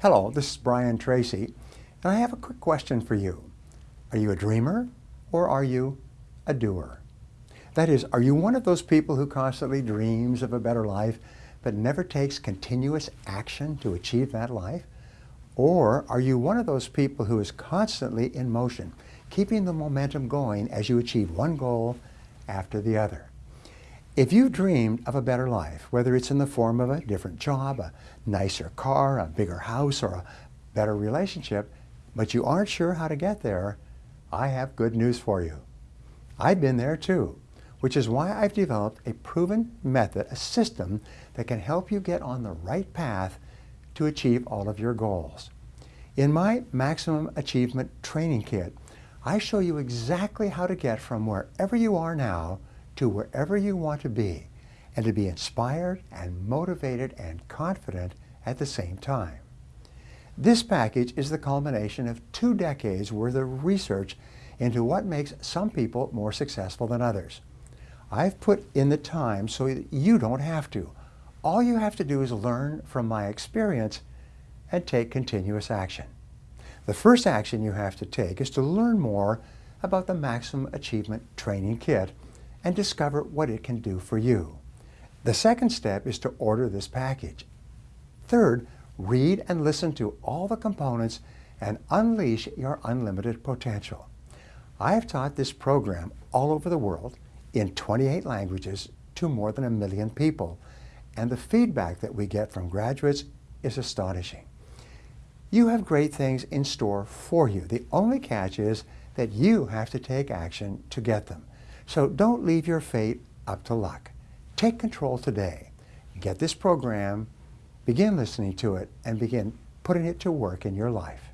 Hello, this is Brian Tracy, and I have a quick question for you. Are you a dreamer or are you a doer? That is, are you one of those people who constantly dreams of a better life but never takes continuous action to achieve that life? Or are you one of those people who is constantly in motion, keeping the momentum going as you achieve one goal after the other? If you've dreamed of a better life, whether it's in the form of a different job, a nicer car, a bigger house, or a better relationship, but you aren't sure how to get there, I have good news for you. I've been there too, which is why I've developed a proven method, a system that can help you get on the right path to achieve all of your goals. In my Maximum Achievement Training Kit, I show you exactly how to get from wherever you are now to wherever you want to be and to be inspired and motivated and confident at the same time. This package is the culmination of two decades worth of research into what makes some people more successful than others. I've put in the time so that you don't have to. All you have to do is learn from my experience and take continuous action. The first action you have to take is to learn more about the Maximum Achievement Training Kit and discover what it can do for you. The second step is to order this package. Third, read and listen to all the components and unleash your unlimited potential. I have taught this program all over the world in 28 languages to more than a million people, and the feedback that we get from graduates is astonishing. You have great things in store for you. The only catch is that you have to take action to get them. So don't leave your fate up to luck. Take control today. Get this program, begin listening to it, and begin putting it to work in your life.